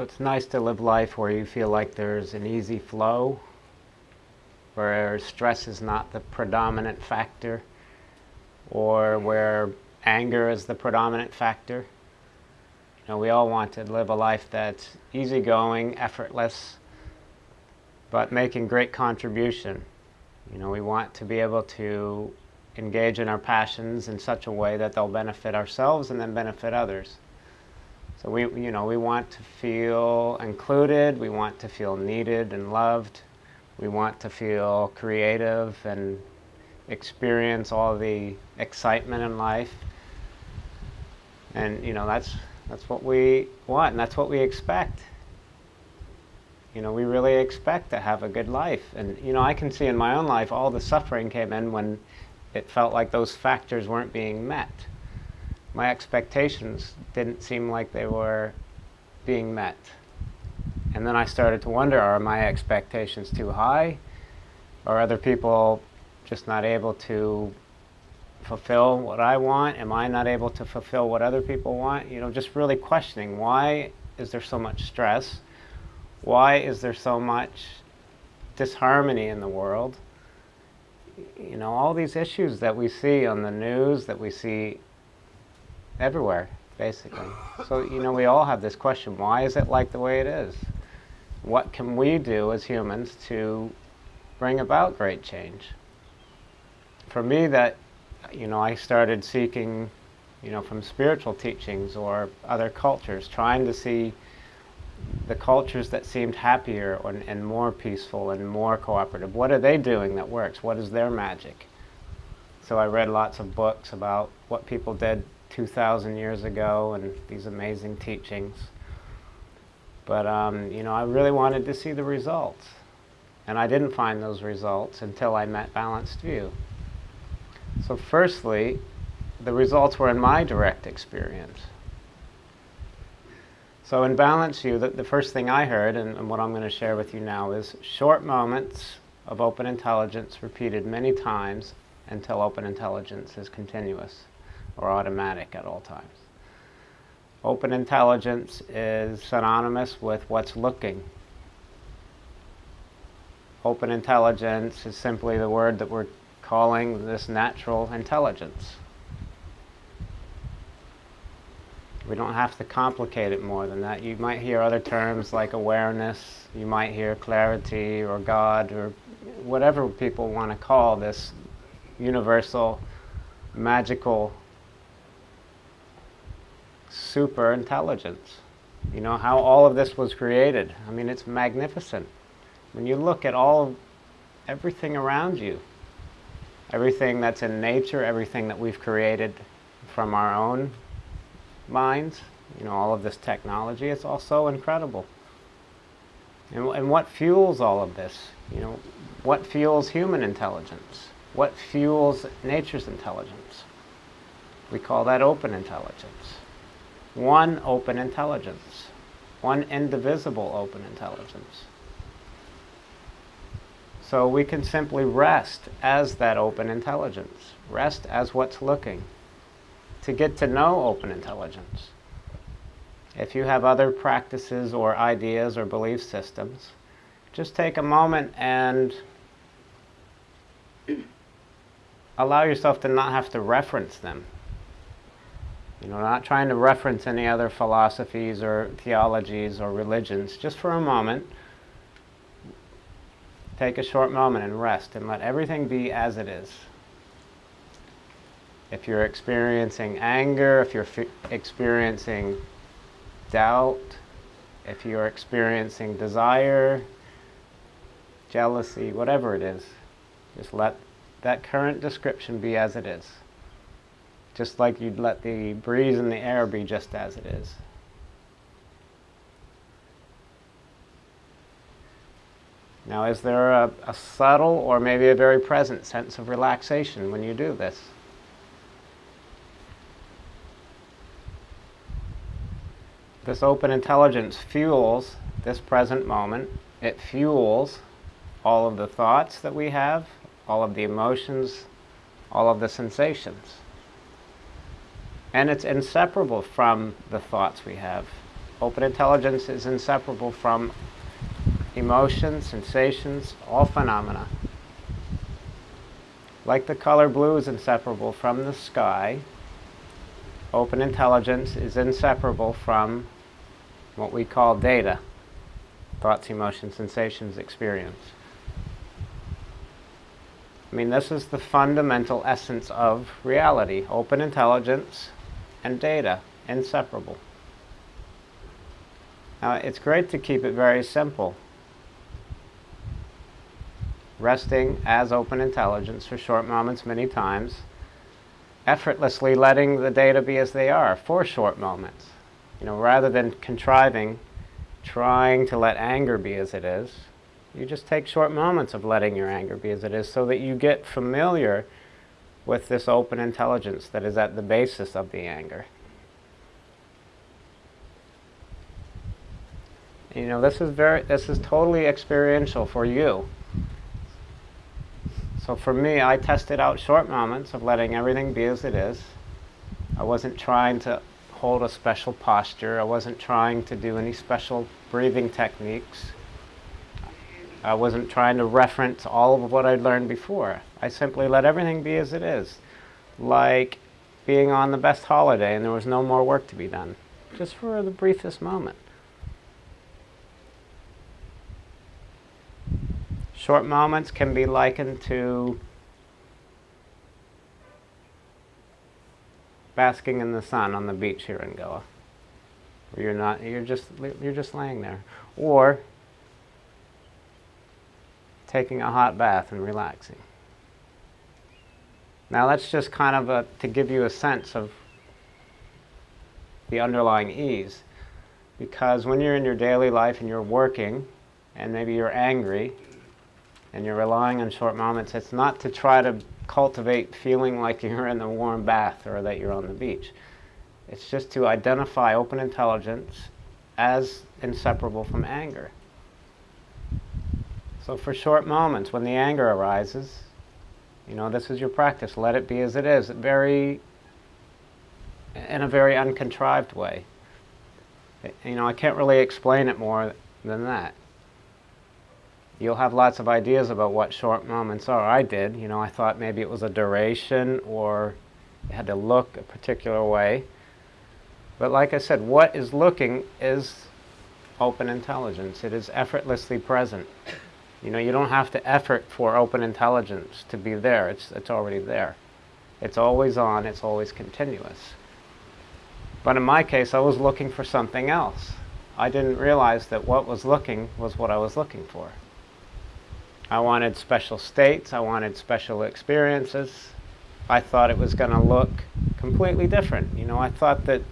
So it's nice to live life where you feel like there's an easy flow, where stress is not the predominant factor, or where anger is the predominant factor. You know, we all want to live a life that's easygoing, effortless, but making great contribution. You know, we want to be able to engage in our passions in such a way that they'll benefit ourselves and then benefit others. So we, you know, we want to feel included, we want to feel needed and loved, we want to feel creative and experience all the excitement in life. And, you know, that's, that's what we want and that's what we expect. You know, we really expect to have a good life. And, you know, I can see in my own life all the suffering came in when it felt like those factors weren't being met my expectations didn't seem like they were being met. And then I started to wonder, are my expectations too high? Are other people just not able to fulfill what I want? Am I not able to fulfill what other people want? You know, just really questioning, why is there so much stress? Why is there so much disharmony in the world? You know, all these issues that we see on the news, that we see everywhere, basically. So, you know, we all have this question, why is it like the way it is? What can we do as humans to bring about great change? For me, that, you know, I started seeking, you know, from spiritual teachings or other cultures, trying to see the cultures that seemed happier and, and more peaceful and more cooperative. What are they doing that works? What is their magic? So I read lots of books about what people did 2,000 years ago and these amazing teachings. But, um, you know, I really wanted to see the results. And I didn't find those results until I met Balanced View. So firstly, the results were in my direct experience. So in Balanced View, the, the first thing I heard, and, and what I'm going to share with you now, is short moments of open intelligence repeated many times until open intelligence is continuous or automatic at all times. Open intelligence is synonymous with what's looking. Open intelligence is simply the word that we're calling this natural intelligence. We don't have to complicate it more than that. You might hear other terms like awareness, you might hear clarity or God or whatever people want to call this universal, magical super intelligence. You know, how all of this was created. I mean, it's magnificent. When you look at all, everything around you, everything that's in nature, everything that we've created from our own minds, you know, all of this technology, it's all so incredible. And, and what fuels all of this? You know, what fuels human intelligence? What fuels nature's intelligence? We call that open intelligence one open intelligence, one indivisible open intelligence. So we can simply rest as that open intelligence, rest as what's looking, to get to know open intelligence. If you have other practices or ideas or belief systems, just take a moment and allow yourself to not have to reference them you know, not trying to reference any other philosophies or theologies or religions. Just for a moment, take a short moment and rest and let everything be as it is. If you're experiencing anger, if you're experiencing doubt, if you're experiencing desire, jealousy, whatever it is, just let that current description be as it is just like you'd let the breeze in the air be just as it is. Now, is there a, a, subtle or maybe a very present sense of relaxation when you do this? This open intelligence fuels this present moment. It fuels all of the thoughts that we have, all of the emotions, all of the sensations. And it's inseparable from the thoughts we have. Open intelligence is inseparable from emotions, sensations, all phenomena. Like the color blue is inseparable from the sky, open intelligence is inseparable from what we call data thoughts, emotions, sensations, experience. I mean, this is the fundamental essence of reality open intelligence and data, inseparable. Now, it's great to keep it very simple. Resting as open intelligence for short moments, many times, effortlessly letting the data be as they are for short moments. You know, rather than contriving, trying to let anger be as it is, you just take short moments of letting your anger be as it is so that you get familiar with this open intelligence that is at the basis of the anger. You know, this is very this is totally experiential for you. So for me, I tested out short moments of letting everything be as it is. I wasn't trying to hold a special posture. I wasn't trying to do any special breathing techniques. I wasn't trying to reference all of what I'd learned before. I simply let everything be as it is, like being on the best holiday and there was no more work to be done, just for the briefest moment. Short moments can be likened to basking in the sun on the beach here in Goa. Where you're not you're just you're just laying there. Or taking a hot bath and relaxing. Now that's just kind of a, to give you a sense of the underlying ease. Because when you're in your daily life and you're working, and maybe you're angry, and you're relying on short moments, it's not to try to cultivate feeling like you're in the warm bath or that you're on the beach. It's just to identify open intelligence as inseparable from anger. So for short moments, when the anger arises, you know, this is your practice. Let it be as it is, very, in a very uncontrived way. You know, I can't really explain it more than that you'll have lots of ideas about what short moments are. I did, you know, I thought maybe it was a duration or it had to look a particular way. But like I said, what is looking is open intelligence. It is effortlessly present. You know, you don't have to effort for open intelligence to be there. It's, it's already there. It's always on, it's always continuous. But in my case, I was looking for something else. I didn't realize that what was looking was what I was looking for. I wanted special states, I wanted special experiences. I thought it was going to look completely different. You know, I thought that,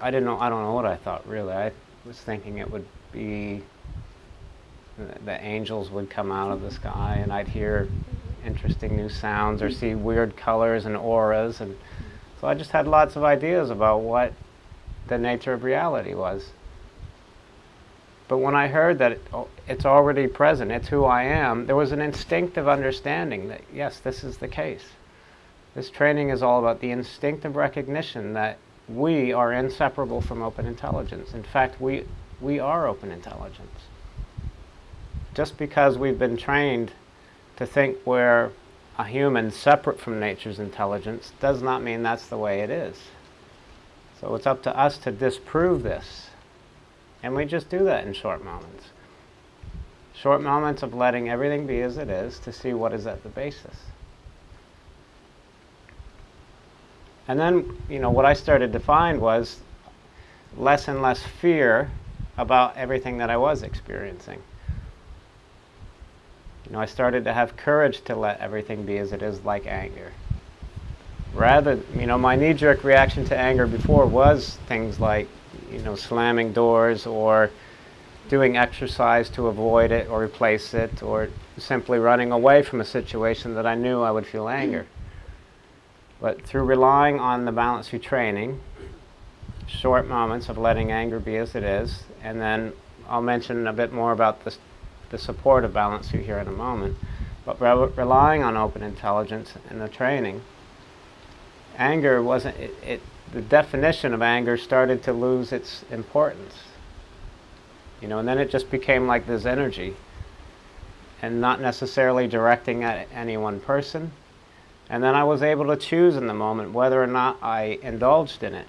I didn't know, I don't know what I thought really. I was thinking it would be, the angels would come out of the sky and I'd hear interesting new sounds or see weird colors and auras. And so I just had lots of ideas about what the nature of reality was. But when I heard that it, oh, it's already present, it's who I am, there was an instinctive understanding that, yes, this is the case. This training is all about the instinctive recognition that we are inseparable from open intelligence. In fact, we, we are open intelligence. Just because we've been trained to think we're a human separate from nature's intelligence does not mean that's the way it is. So it's up to us to disprove this and we just do that in short moments. Short moments of letting everything be as it is to see what is at the basis. And then, you know, what I started to find was less and less fear about everything that I was experiencing. Know, I started to have courage to let everything be as it is, like anger. Rather, you know, my knee-jerk reaction to anger before was things like you know, slamming doors or doing exercise to avoid it or replace it or simply running away from a situation that I knew I would feel anger. But through relying on the Balanced View training, short moments of letting anger be as it is, and then I'll mention a bit more about the, the support of Balanced View here in a moment, but re relying on open intelligence and the training, anger wasn't, it, it the definition of anger started to lose its importance. You know, and then it just became like this energy and not necessarily directing at any one person. And then I was able to choose in the moment whether or not I indulged in it.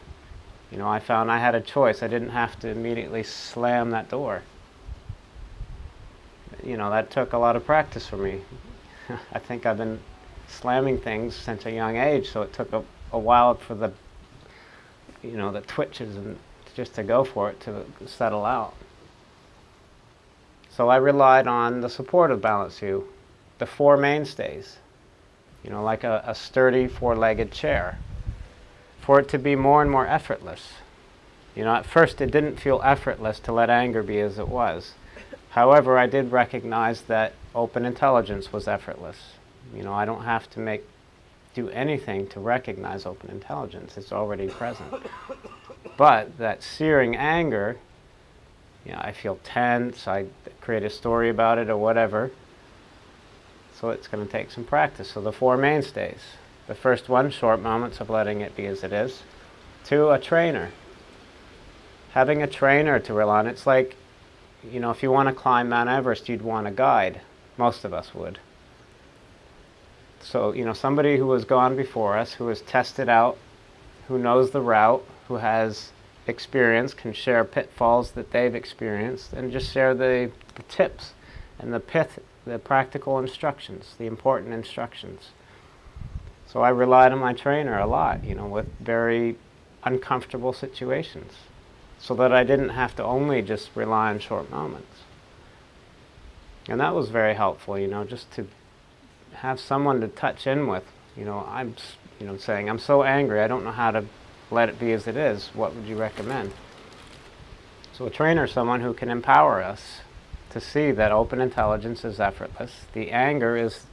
You know, I found I had a choice. I didn't have to immediately slam that door. You know, that took a lot of practice for me. I think I've been slamming things since a young age, so it took a, a while for the, you know, the twitches and just to go for it to settle out. So I relied on the support of Balanced View, the four mainstays, you know, like a, a sturdy four-legged chair, for it to be more and more effortless. You know, at first it didn't feel effortless to let anger be as it was. However, I did recognize that open intelligence was effortless. You know, I don't have to make do anything to recognize open intelligence. It's already present. But that searing anger you know, I feel tense, I create a story about it or whatever. So it's going to take some practice. So the four mainstays. The first one, short moments of letting it be as it is. Two, a trainer. Having a trainer to rely on. It's like, you know, if you want to climb Mount Everest, you'd want a guide. Most of us would. So, you know, somebody who has gone before us, who has tested out, who knows the route, who has experience can share pitfalls that they've experienced and just share the, the tips and the pith, the practical instructions, the important instructions. So I relied on my trainer a lot, you know, with very uncomfortable situations so that I didn't have to only just rely on short moments. And that was very helpful, you know, just to have someone to touch in with. You know, I'm, you know, saying, I'm so angry, I don't know how to let it be as it is, what would you recommend? So a trainer someone who can empower us to see that open intelligence is effortless. The anger is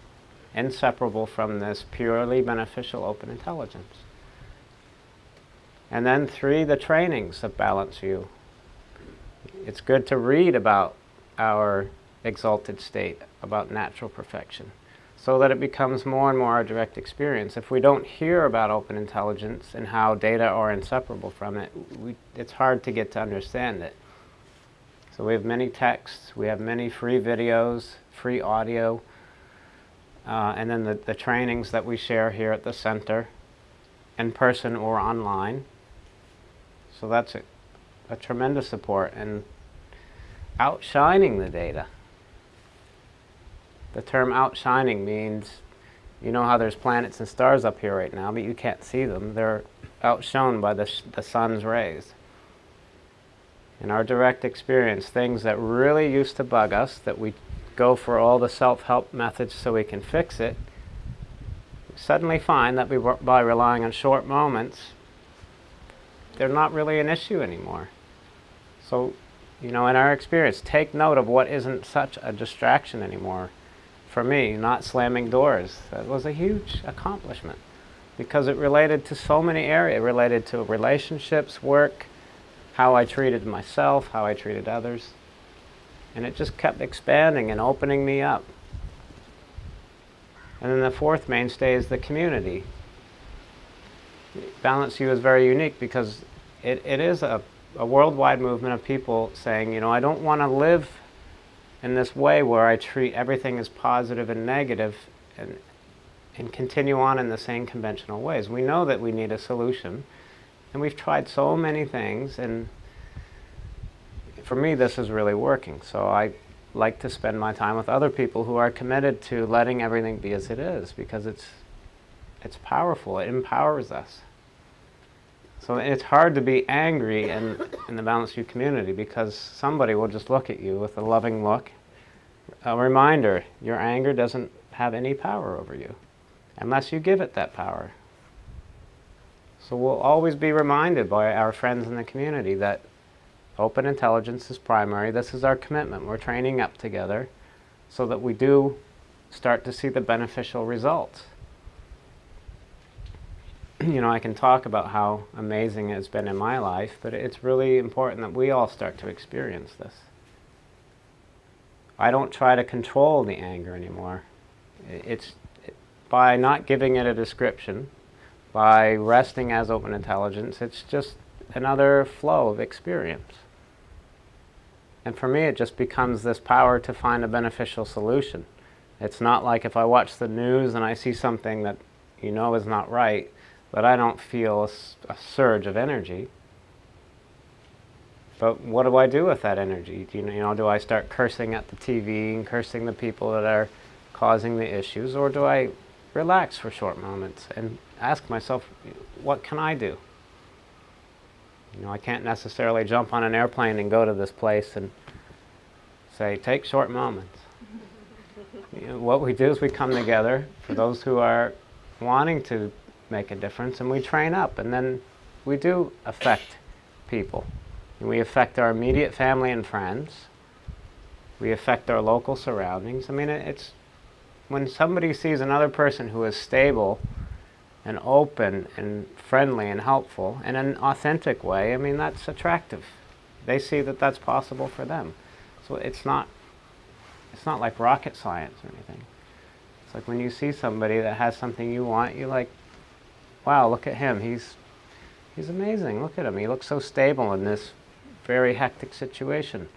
inseparable from this purely beneficial open intelligence. And then three, the trainings that Balanced View. It's good to read about our exalted state, about natural perfection so that it becomes more and more our direct experience. If we don't hear about open intelligence and how data are inseparable from it, we, it's hard to get to understand it. So we have many texts, we have many free videos, free audio, uh, and then the, the trainings that we share here at the center, in person or online. So that's a, a tremendous support and outshining the data. The term outshining means, you know how there's planets and stars up here right now, but you can't see them. They're outshone by the, the sun's rays. In our direct experience, things that really used to bug us, that we go for all the self-help methods so we can fix it, suddenly find that we, by relying on short moments, they're not really an issue anymore. So, you know, in our experience, take note of what isn't such a distraction anymore for me, not slamming doors. That was a huge accomplishment because it related to so many areas. Related to relationships, work, how I treated myself, how I treated others. And it just kept expanding and opening me up. And then the fourth mainstay is the community. Balanced View is very unique because it, it is a, a worldwide movement of people saying, you know, I don't want to live in this way where I treat everything as positive and negative and, and continue on in the same conventional ways. We know that we need a solution and we've tried so many things and for me this is really working. So I like to spend my time with other people who are committed to letting everything be as it is because it's, it's powerful, it empowers us. So it's hard to be angry in, in the Balanced View community because somebody will just look at you with a loving look. A reminder, your anger doesn't have any power over you unless you give it that power. So we'll always be reminded by our friends in the community that open intelligence is primary. This is our commitment. We're training up together so that we do start to see the beneficial results. you know, I can talk about how amazing it's been in my life, but it's really important that we all start to experience this. I don't try to control the anger anymore. It's by not giving it a description, by resting as open intelligence, it's just another flow of experience. And for me, it just becomes this power to find a beneficial solution. It's not like if I watch the news and I see something that you know is not right, but I don't feel a, a surge of energy. But what do I do with that energy? Do you, you know, do I start cursing at the TV and cursing the people that are causing the issues, or do I relax for short moments and ask myself, what can I do? You know, I can't necessarily jump on an airplane and go to this place and say, take short moments. you know, what we do is we come together for those who are wanting to make a difference and we train up and then we do affect people. We affect our immediate family and friends. We affect our local surroundings. I mean, it's when somebody sees another person who is stable and open and friendly and helpful in an authentic way, I mean, that's attractive. They see that that's possible for them. So it's not, it's not like rocket science or anything. It's like when you see somebody that has something you want, you're like, wow, look at him. He's, he's amazing. Look at him. He looks so stable in this very hectic situation.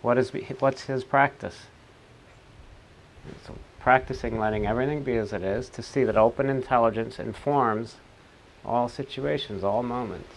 What is, what's his practice? So practicing letting everything be as it is to see that open intelligence informs all situations, all moments.